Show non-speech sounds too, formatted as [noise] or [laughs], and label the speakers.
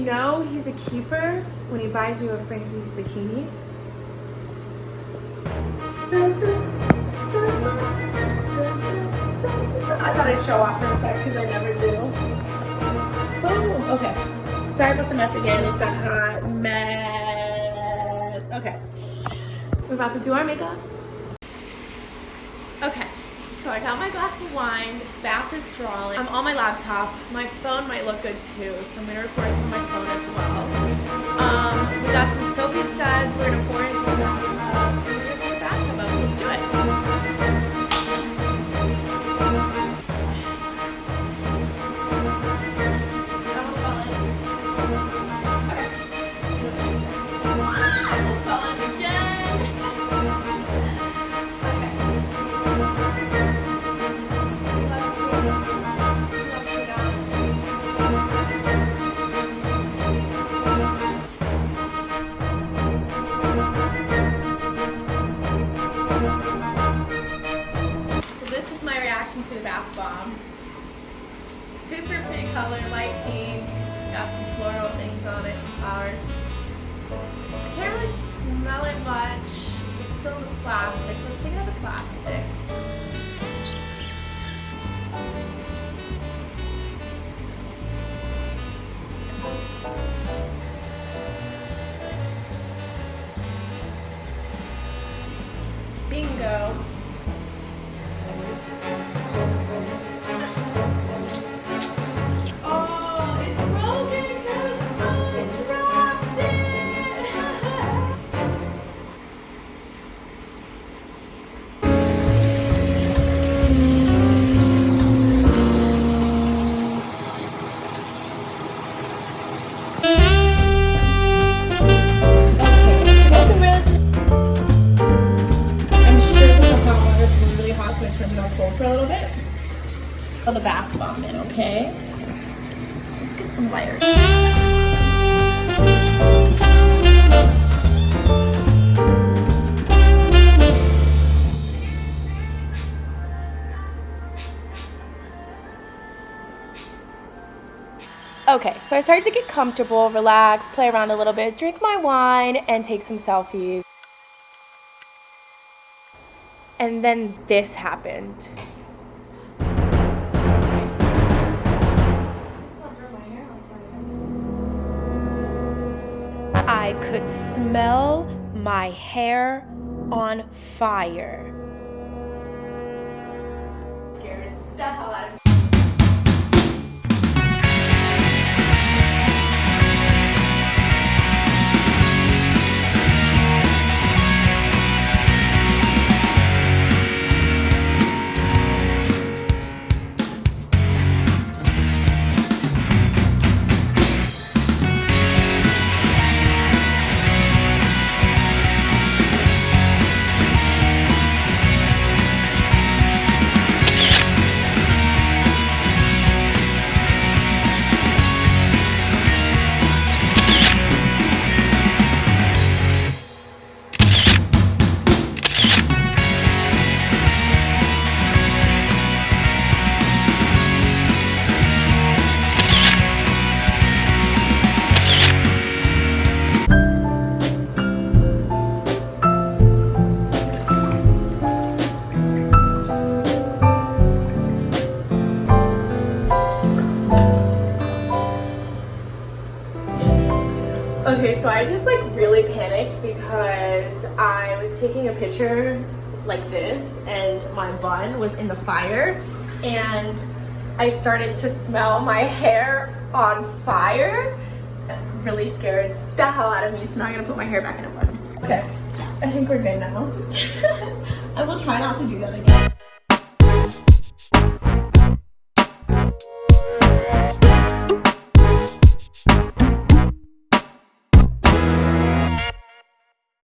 Speaker 1: You know he's a keeper when he buys you a Frankie's bikini. I thought I'd show off for a sec because I never do. Oh, okay. Sorry about the mess again. It's a hot mess. Okay. We're about to do our makeup. So I got my glass of wine, bath is drawing. I'm on my laptop. My phone might look good too, so I'm gonna record from my phone as well. Um, we got some soapy studs. We're gonna pour into the bathtub. Let's do it. I reaction to the bath bomb. Super pretty color, light pink. Got some floral things on it, some flowers. I can't really smell it much. It's still in the plastic, so let's take out the plastic. Is really hot, so I'm gonna turn it on cold for a little bit. Put the bath bomb in, okay? So let's get some lighter. Okay, so I started to get comfortable, relax, play around a little bit, drink my wine, and take some selfies. And then this happened. I could smell my hair on fire. Scared the hell Okay, so I just like really panicked because I was taking a picture like this and my bun was in the fire and I started to smell my hair on fire. Really scared the hell out of me, so now I'm gonna put my hair back in a bun. Okay, I think we're good now. [laughs] I will try not to do that again.